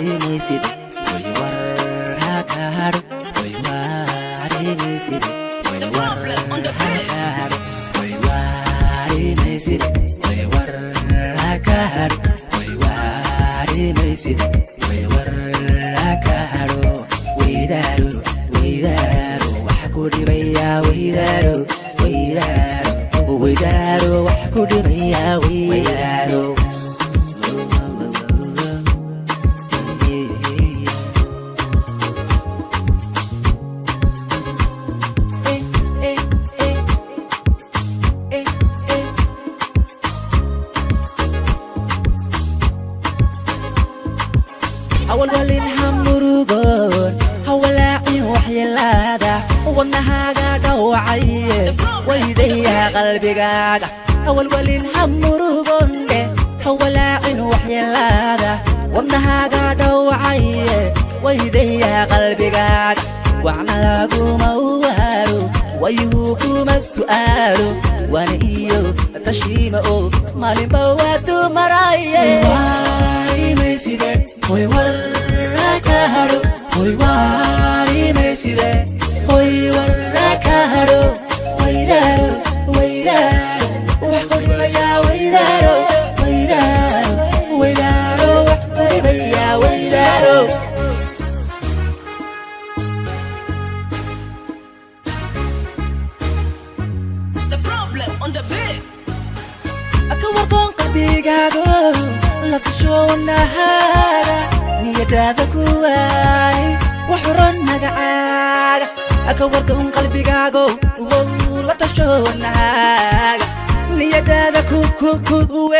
aremeside baiwar haka har baiwa aremeside baiwar haka har baiwa aremeside baiwar haka haka wax ku dhibaya weydaro weydaro wax ku dhibaya awalwalin murugoon hawalaacin waxyeelaada wadnahaaga dhawacaye waydayaa qalbigaaga awalwalin hamurugoon dheh hawalaacin waxyeelaada wadnahaaga dhawacaye waydayaa qalbigaaga wacna laguma uwaaro wayuhu kuma su'aalo wana iyo tashiima oo maalinba waa dumaraa وي وراك هرو ويدارو ويدارو وحقولي يا ويدارو ويدارو ويدارو وحقولي يا ويدارو The problem on the big أكورتون قلبي قاعدو لا تشوف النهار نيادك وحرن مقعاد أكورتم قلبي قاقو والله تشو النهاق نيادادا كو كو كو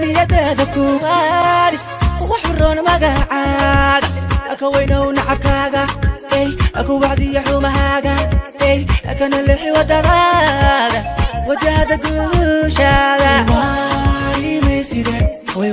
نيادادا كو غاري وحرون مقاعاق أكوينو نعكاقا اي أكو بعدي حومهاقا اي أكن اللحي ودرادا وجهد قوشاقا واي ميسيدا وي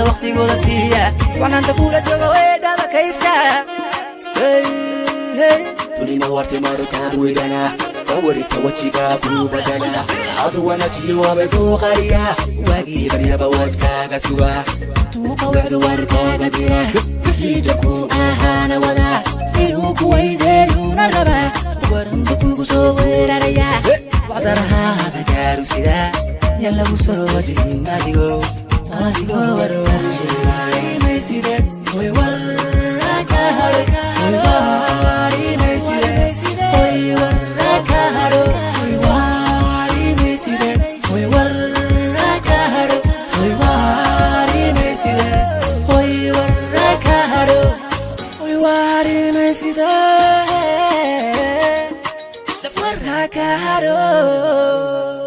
aaada wakhtigooda siiya wanaanta kula jooga weedhada kaydka dunina wartimarikaad wedana kawarita wajigaa kuu badana aduwana jiwaabay kuu qariya waagii baryaba wadkaaga suga tuuqa wacda warkaaga dira bixiija kuu ahaana wada inuu kuwaydeeyuuna raba waranba kugu soo weeraraya wacdarahaada gaaru sida yalagu soo wajin adigo La puerta caro.